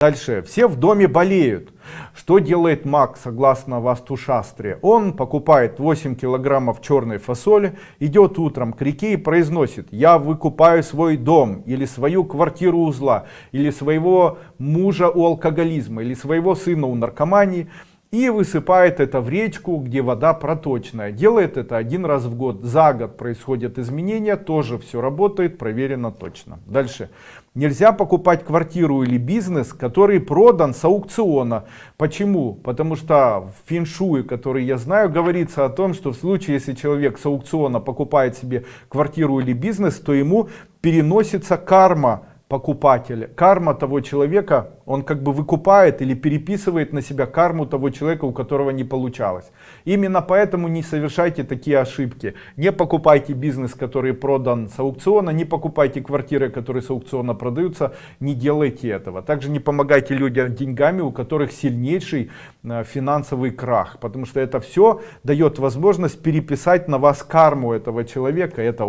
Дальше. Все в доме болеют. Что делает маг согласно Вастушастре? Он покупает 8 килограммов черной фасоли, идет утром к реке и произносит, я выкупаю свой дом, или свою квартиру у зла, или своего мужа у алкоголизма, или своего сына у наркомании, и высыпает это в речку, где вода проточная. Делает это один раз в год. За год происходят изменения, тоже все работает, проверено точно. Дальше. Нельзя покупать квартиру или бизнес, который продан с аукциона. Почему? Потому что в феншуе, который я знаю, говорится о том, что в случае, если человек с аукциона покупает себе квартиру или бизнес, то ему переносится карма покупателя, карма того человека, он как бы выкупает или переписывает на себя карму того человека, у которого не получалось. Именно поэтому не совершайте такие ошибки. Не покупайте бизнес, который продан с аукциона, не покупайте квартиры, которые с аукциона продаются, не делайте этого. Также не помогайте людям деньгами, у которых сильнейший э, финансовый крах, потому что это все дает возможность переписать на вас карму этого человека. Это